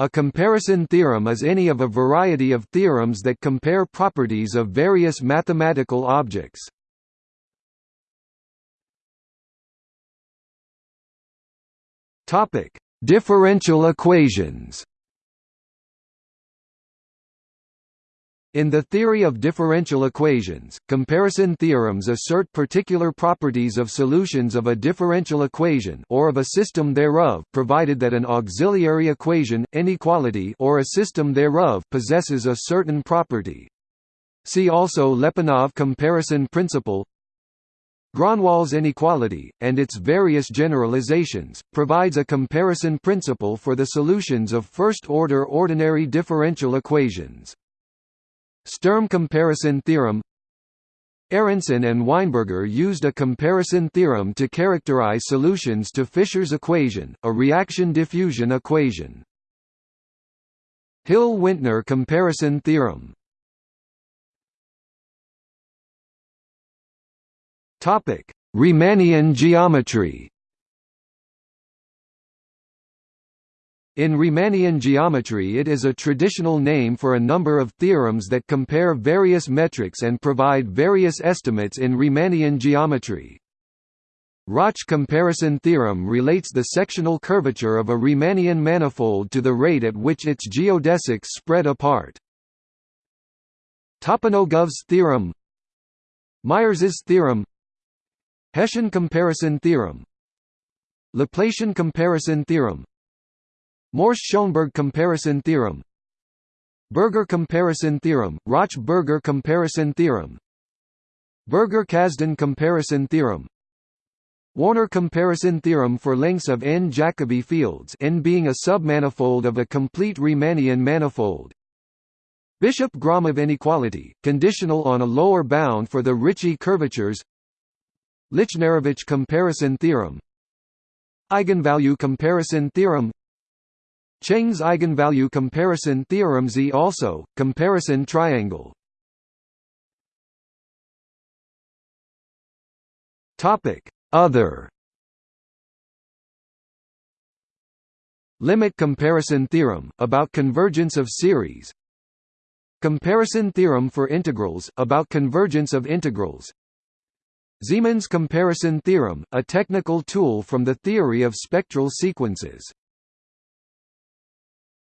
A comparison theorem is any of a variety of theorems that compare properties of various mathematical objects. Topic: Differential equations. In the theory of differential equations, comparison theorems assert particular properties of solutions of a differential equation or of a system thereof provided that an auxiliary equation, inequality or a system thereof possesses a certain property. See also Lyapunov comparison principle Gronwall's inequality, and its various generalizations, provides a comparison principle for the solutions of first-order ordinary differential equations. Sturm comparison theorem. Aronson and Weinberger used a comparison theorem to characterize solutions to Fisher's equation, a reaction diffusion equation. Hille-Wintner comparison theorem. Riemannian geometry In Riemannian geometry it is a traditional name for a number of theorems that compare various metrics and provide various estimates in Riemannian geometry. Rauch comparison theorem relates the sectional curvature of a Riemannian manifold to the rate at which its geodesics spread apart. Toponogov's theorem Myers's theorem Hessian comparison theorem Laplacian comparison theorem Morse-Schoenberg comparison theorem. Berger comparison theorem, Rauch-Berger comparison theorem. Berger-Kazdan comparison theorem. Warner comparison theorem for lengths of n Jacobi fields n being a submanifold of a complete Riemannian manifold. Bishop-Gromov inequality, conditional on a lower bound for the Ricci curvatures. Lichnerowicz comparison theorem. Eigenvalue comparison theorem Cheng's eigenvalue comparison theorem Z also, comparison triangle. Other. Limit comparison theorem, about convergence of series. Comparison theorem for integrals, about convergence of integrals. Zeeman's comparison theorem, a technical tool from the theory of spectral sequences